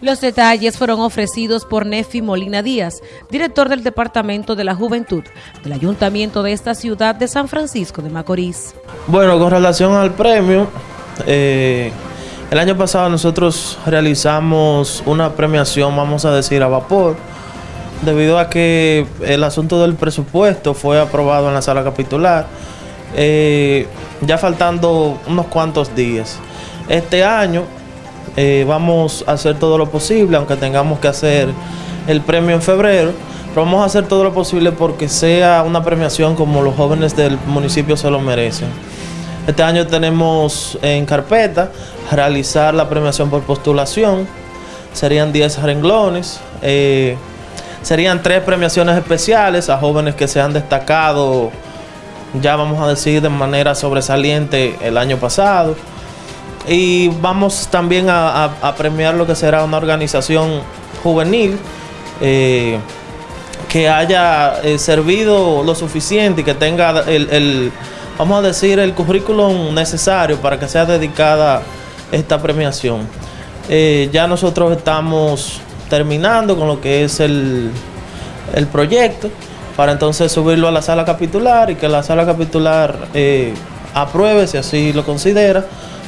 Los detalles fueron ofrecidos por Nefi Molina Díaz, director del Departamento de la Juventud del Ayuntamiento de esta ciudad de San Francisco de Macorís. Bueno, con relación al premio, eh, el año pasado nosotros realizamos una premiación, vamos a decir, a vapor, debido a que el asunto del presupuesto fue aprobado en la sala capitular, eh, ya faltando unos cuantos días. Este año eh, vamos a hacer todo lo posible, aunque tengamos que hacer el premio en febrero, pero vamos a hacer todo lo posible porque sea una premiación como los jóvenes del municipio se lo merecen. Este año tenemos en carpeta realizar la premiación por postulación, serían 10 renglones, eh, serían tres premiaciones especiales a jóvenes que se han destacado, ya vamos a decir de manera sobresaliente el año pasado. Y vamos también a, premiar lo que será una organización juvenil eh, que haya eh, servido lo suficiente y que tenga el, vamos a decir, el currículum necesario para que sea dedicada esta premiación. Eh, ya nosotros estamos terminando con lo que es el, el, proyecto para entonces subirlo a la sala capitular y que la sala capitular apruebe si así lo considera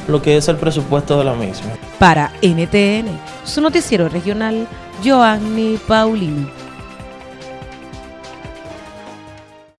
lo que es el presupuesto de la misma. Para NTN, su noticiero regional, Joanny Paulino.